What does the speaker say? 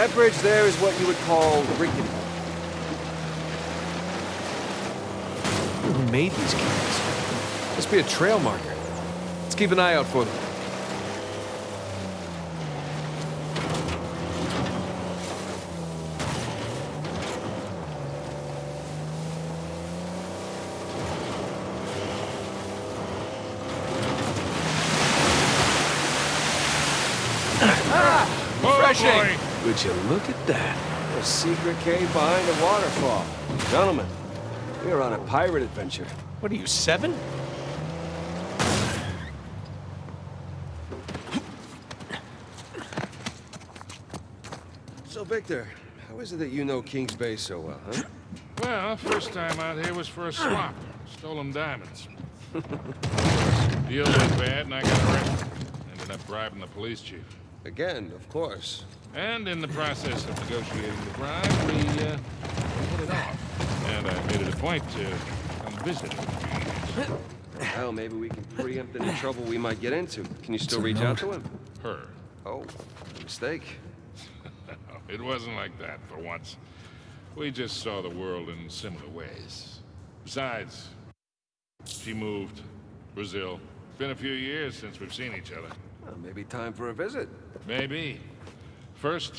That bridge there is what you would call rickety. Who made these cans? Must be a trail marker. Let's keep an eye out for them. Ah! Refreshing! Would you look at that? A secret cave behind a waterfall. Gentlemen, we are on a pirate adventure. What are you, seven? So, Victor, how is it that you know King's Bay so well, huh? Well, first time out here was for a swap. Stolen diamonds. Deal went bad and I got arrested. Ended up bribing the police chief. Again, of course. And in the process of negotiating the bribe, we, uh, we hit it off. And I made it a point to come visit him. Well, maybe we can preempt any trouble we might get into. Can you still reach out to him? Her. Oh, mistake. It wasn't like that for once. We just saw the world in similar ways. Besides, she moved. Brazil. It's Been a few years since we've seen each other. Well, maybe time for a visit. Maybe. First,